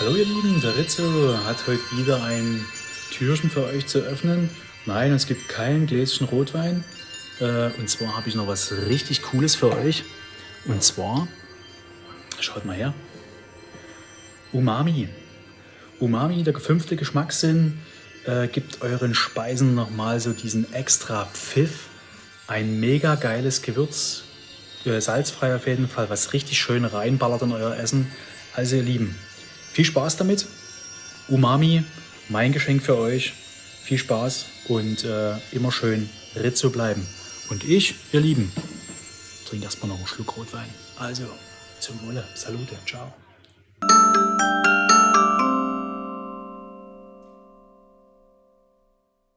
So ihr Lieben, der Rizzo hat heute wieder ein Türchen für euch zu öffnen. Nein, es gibt kein Gläschen Rotwein. Äh, und zwar habe ich noch was richtig Cooles für euch. Und zwar, schaut mal her, Umami. Umami, der fünfte Geschmackssinn, äh, gibt euren Speisen nochmal so diesen extra Pfiff. Ein mega geiles Gewürz, äh, salzfrei auf jeden Fall, was richtig schön reinballert in euer Essen. Also ihr Lieben, viel Spaß damit. Umami, mein Geschenk für euch. Viel Spaß und äh, immer schön Rizzo bleiben. Und ich, ihr Lieben, trinke erstmal noch einen Schluck Rotwein. Also, zum Wohle. Salute. Ciao.